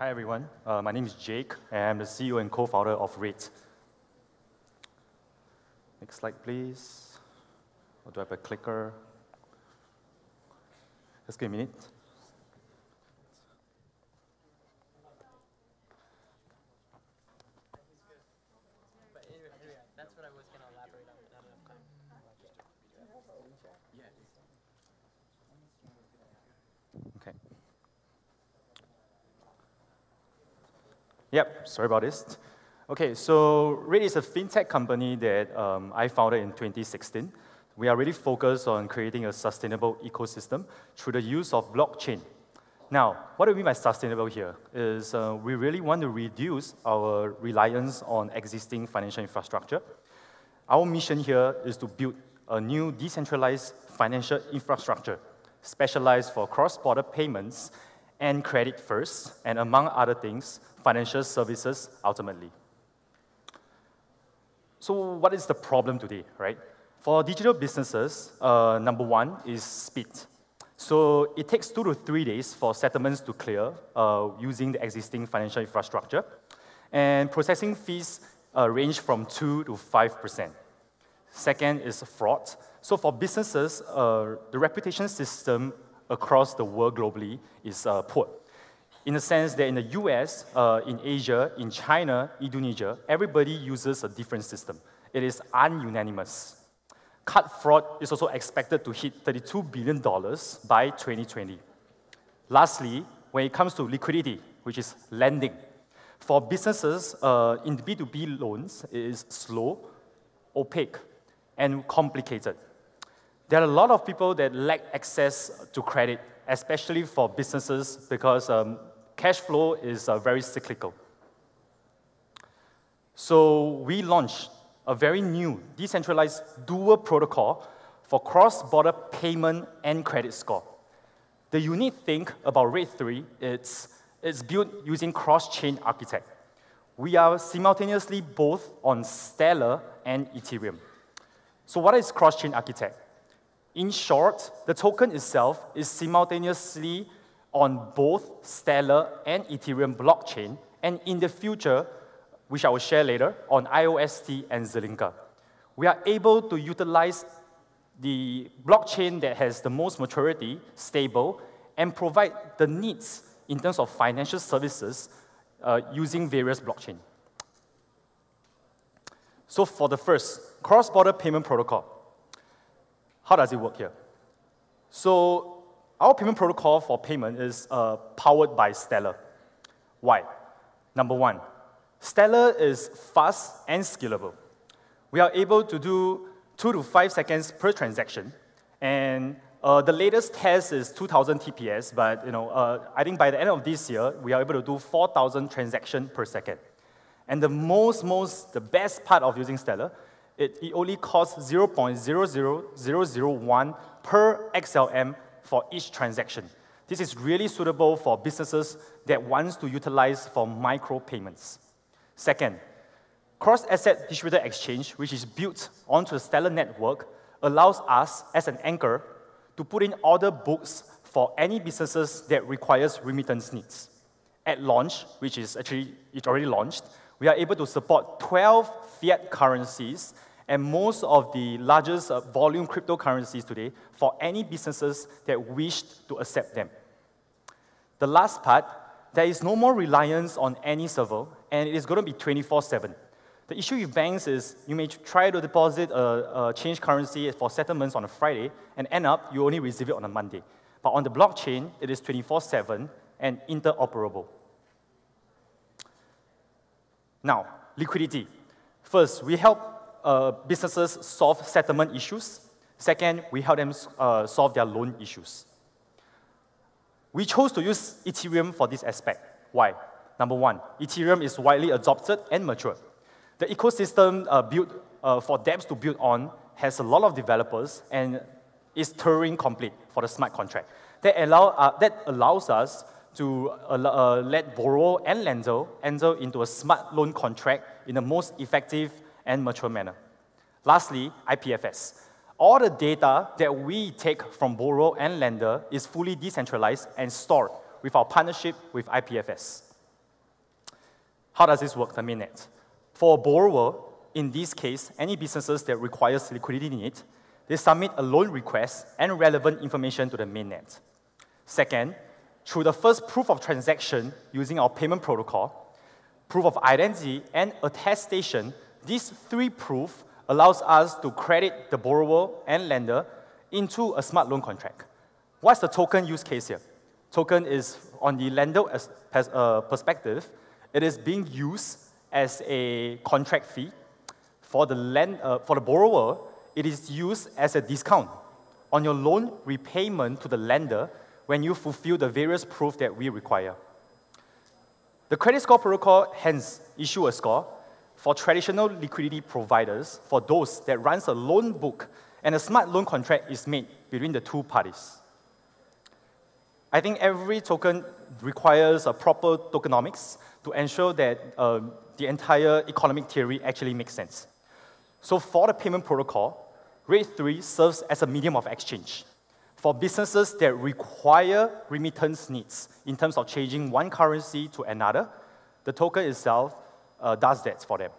Hi, everyone. Uh, my name is Jake, and I'm the CEO and co-founder of Rate. Next slide, please. Or do I have a clicker? Just give me a minute. Okay. Yep, sorry about this. Okay, so Rate is a fintech company that um, I founded in 2016. We are really focused on creating a sustainable ecosystem through the use of blockchain. Now, what do we mean by sustainable here? Is uh, we really want to reduce our reliance on existing financial infrastructure. Our mission here is to build a new decentralized financial infrastructure specialized for cross-border payments and credit first, and among other things, financial services ultimately. So what is the problem today, right? For digital businesses, uh, number one is speed. So it takes two to three days for settlements to clear uh, using the existing financial infrastructure. And processing fees uh, range from 2 to 5%. Second is fraud. So for businesses, uh, the reputation system across the world globally is uh, poor. In the sense that in the US, uh, in Asia, in China, Indonesia, everybody uses a different system. It is ununanimous. Card fraud is also expected to hit $32 billion by 2020. Lastly, when it comes to liquidity, which is lending, for businesses uh, in B2B loans, it is slow, opaque, and complicated. There are a lot of people that lack access to credit, especially for businesses, because um, cash flow is uh, very cyclical. So we launched a very new decentralized dual protocol for cross-border payment and credit score. The unique thing about Rate3 is it's built using cross-chain architect. We are simultaneously both on Stellar and Ethereum. So what is cross-chain architect? In short, the token itself is simultaneously on both Stellar and Ethereum blockchain, and in the future, which I will share later, on IOST and Zilliqa. We are able to utilize the blockchain that has the most maturity, stable, and provide the needs in terms of financial services uh, using various blockchain. So for the first, cross-border payment protocol. How does it work here? So our payment protocol for payment is uh, powered by Stellar. Why? Number one, Stellar is fast and scalable. We are able to do two to five seconds per transaction, and uh, the latest test is 2,000 TPS, but you know, uh, I think by the end of this year, we are able to do 4,000 transactions per second. And the most, most, the best part of using Stellar it, it only costs 0.00001 per XLM for each transaction. This is really suitable for businesses that wants to utilize for micro payments. Second, cross-asset distributed exchange, which is built onto the Stellar network, allows us as an anchor to put in order books for any businesses that requires remittance needs. At launch, which is actually it's already launched, we are able to support 12 fiat currencies and most of the largest uh, volume cryptocurrencies today for any businesses that wish to accept them. The last part, there is no more reliance on any server, and it is going to be 24-7. The issue with banks is you may try to deposit a, a change currency for settlements on a Friday, and end up you only receive it on a Monday. But on the blockchain, it is 24-7 and interoperable. Now, liquidity. First, we help uh, businesses solve settlement issues. Second, we help them uh, solve their loan issues. We chose to use Ethereum for this aspect. Why? Number one, Ethereum is widely adopted and mature. The ecosystem uh, built uh, for dApps to build on has a lot of developers and is Turing complete for the smart contract. That, allow, uh, that allows us to uh, let borrower and lender enter into a smart loan contract in the most effective and mature manner. Lastly, IPFS. All the data that we take from borrower and lender is fully decentralized and stored with our partnership with IPFS. How does this work, the mainnet? For a borrower, in this case, any businesses that requires liquidity need, they submit a loan request and relevant information to the mainnet. Second, through the first proof of transaction using our payment protocol, proof of identity, and attestation, these three proof allows us to credit the borrower and lender into a smart loan contract. What's the token use case here? Token is on the lender as, uh, perspective, it is being used as a contract fee. For the, uh, for the borrower, it is used as a discount on your loan repayment to the lender when you fulfill the various proof that we require. The credit score protocol hence issue a score for traditional liquidity providers for those that runs a loan book and a smart loan contract is made between the two parties. I think every token requires a proper tokenomics to ensure that uh, the entire economic theory actually makes sense. So for the payment protocol, Rate3 serves as a medium of exchange for businesses that require remittance needs in terms of changing one currency to another, the token itself uh, does that for them.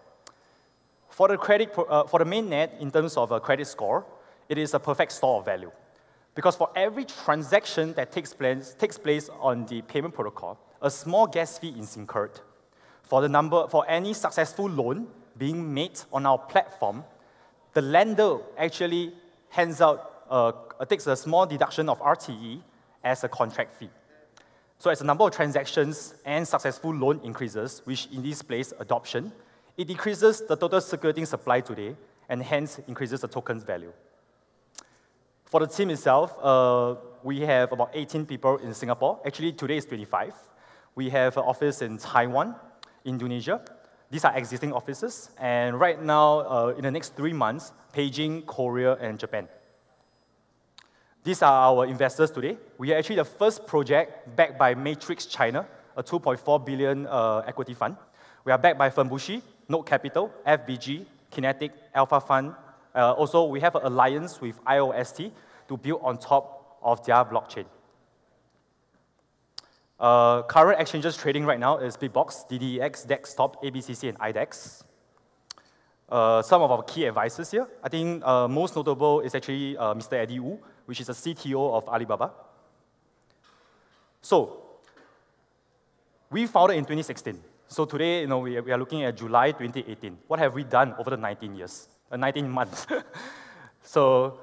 For the, credit, uh, for the mainnet, in terms of a credit score, it is a perfect store of value. Because for every transaction that takes place, takes place on the payment protocol, a small gas fee is incurred. For, the number, for any successful loan being made on our platform, the lender actually hands out uh, takes a small deduction of RTE as a contract fee. So as the number of transactions and successful loan increases, which in this place adoption, it decreases the total circulating supply today and hence increases the token's value. For the team itself, uh, we have about 18 people in Singapore. Actually, today is 25. We have an office in Taiwan, Indonesia. These are existing offices. And right now, uh, in the next three months, Beijing, Korea, and Japan. These are our investors today. We are actually the first project backed by Matrix China, a 2.4 billion uh, equity fund. We are backed by Fenbushi, Node Capital, FBG, Kenetic, Alpha Fund. Uh, also, we have an alliance with IOST to build on top of their blockchain. Uh, current exchanges trading right now is Bitbox, DDEX, Dextop, ABCC, and IDEX. Uh, some of our key advisors here. I think uh, most notable is actually uh, Mr. Eddie Wu, which is the CTO of Alibaba. So, we founded in 2016. So today, you know, we, we are looking at July 2018. What have we done over the 19 years, uh, 19 months? so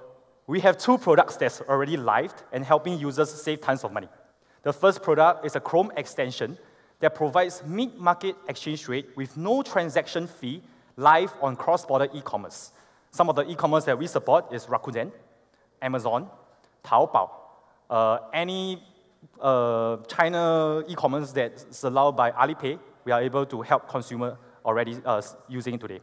we have two products that's already live and helping users save tons of money. The first product is a Chrome extension that provides mid-market exchange rate with no transaction fee live on cross-border e-commerce. Some of the e-commerce that we support is Rakuten, Amazon, Taobao, uh, any uh, China e-commerce that's allowed by Alipay, we are able to help consumer already uh, using today.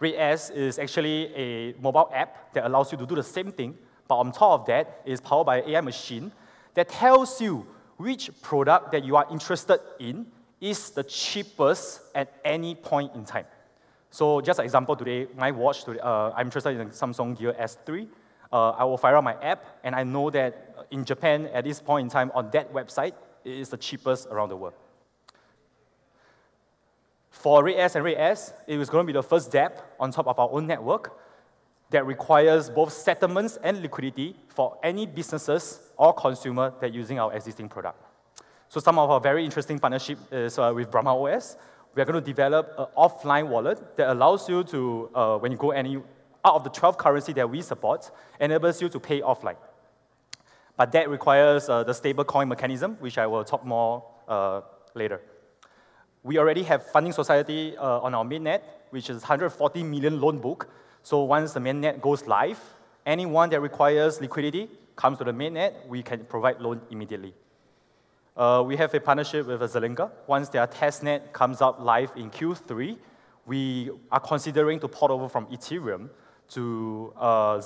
RateS is actually a mobile app that allows you to do the same thing, but on top of that is powered by AI machine that tells you which product that you are interested in is the cheapest at any point in time. So just an example today, my watch, today, uh, I'm interested in Samsung Gear S3 uh, I will fire up my app, and I know that in Japan, at this point in time, on that website, it is the cheapest around the world. For RateS and RateS, it was going to be the first dApp on top of our own network that requires both settlements and liquidity for any businesses or consumer that using our existing product. So some of our very interesting partnership is uh, with Brahma OS. We are going to develop an offline wallet that allows you to, uh, when you go any out of the 12 currency that we support, enables you to pay offline. But that requires uh, the stable coin mechanism, which I will talk more uh, later. We already have Funding Society uh, on our mainnet, which is 140 million loan book. So once the mainnet goes live, anyone that requires liquidity comes to the mainnet, we can provide loan immediately. Uh, we have a partnership with Zilliqa. Once their testnet comes up live in Q3, we are considering to port over from Ethereum to uh.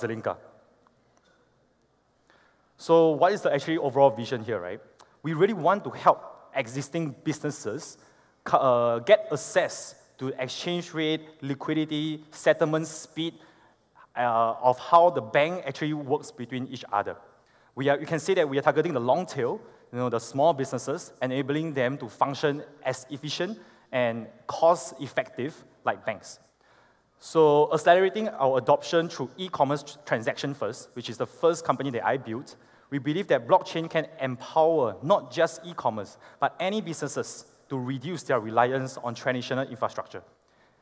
So what is the actually overall vision here, right? We really want to help existing businesses uh, get access to exchange rate, liquidity, settlement speed uh, of how the bank actually works between each other. We are, you can see that we are targeting the long tail, you know, the small businesses, enabling them to function as efficient and cost-effective like banks. So accelerating our adoption through e-commerce transaction first, which is the first company that I built, we believe that blockchain can empower not just e-commerce, but any businesses to reduce their reliance on traditional infrastructure.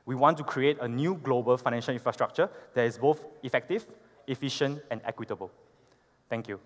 We want to create a new global financial infrastructure that is both effective, efficient, and equitable. Thank you.